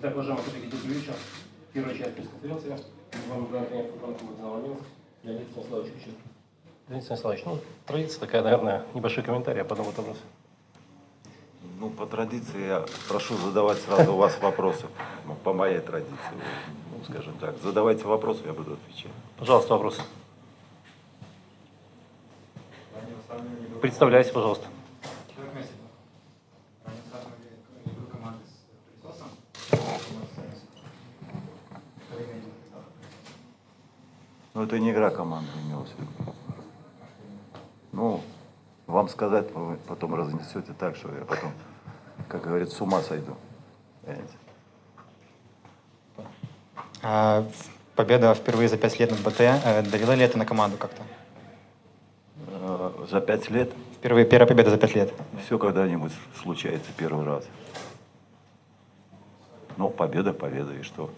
Итак, уважаемые коллеги, добрый вечер. Первая часть пресс-конференции. Футбольного клуба «Динамо Минск» Леонид Станиславович Кучин. Леонид Станиславович, ну, традиция такая, наверное, небольшой комментарий, а потом вот вопрос. Ну, по традиции я прошу задавать сразу у вас вопросы. Ну, по моей традиции, ну, скажем так. Задавайте вопросы, я буду отвечать. Пожалуйста, вопрос. Представляйся, пожалуйста. Ну, это не игра команды имелась. Ну, вам сказать, вы потом разнесете так, что я потом, как говорится, с ума сойду. Понимаете? А, победа впервые за пять лет над БТ. э, Давила ли это на команду как-то? За пять лет Впервые первая победа за пять лет. все когда-нибудь случается первый раз. Ну, победа, победа, и что?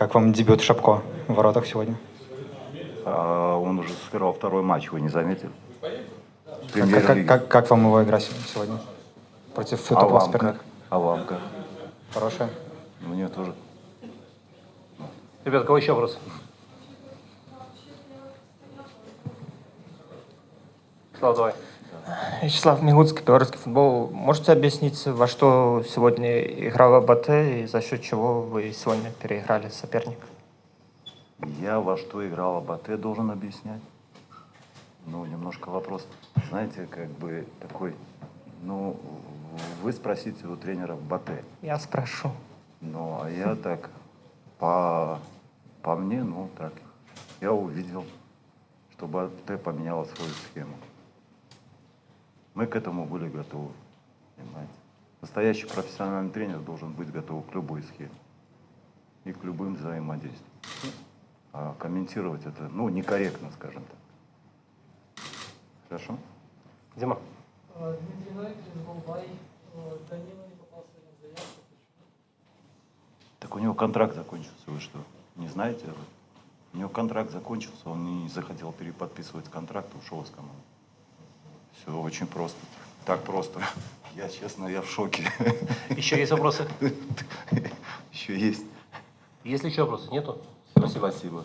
Как вам дебют Шапко в воротах сегодня? А он уже сыграл второй матч, вы не заметили? Как, как, как- как вам его игра сегодня? Против А вам как? А вам как? Хорошая? Мне тоже. Ребят, кого еще вопрос? Слава, давай. Вячеслав Мигуцкий, белорусский футбол. Можете объяснить, во что сегодня играла БТ и за счет чего вы сегодня переиграли соперника? Я во что играл Абате, должен объяснять. Ну, немножко вопрос. Знаете, как бы такой, ну, вы спросите у тренера Бате. Я спрошу. Ну, а я так, по, по мне, ну, так, я увидел, что Бате поменяла свою схему. Мы к этому были готовы, понимаете. Настоящий профессиональный тренер должен быть готов к любой схеме и к любым взаимодействиям. А комментировать это, ну, некорректно, скажем так. Хорошо? Дима. Дмитрий Новиков из Голбай. Данила не попал сегодня в заявку. Так у него контракт закончился, вы что, не знаете? У него контракт закончился, он не захотел переподписывать контракт, ушел из команды. Все очень просто. Так просто. Я, честно, я в шоке. Еще есть вопросы? Еще есть. Если еще вопросы нету? Спасибо. Спасибо.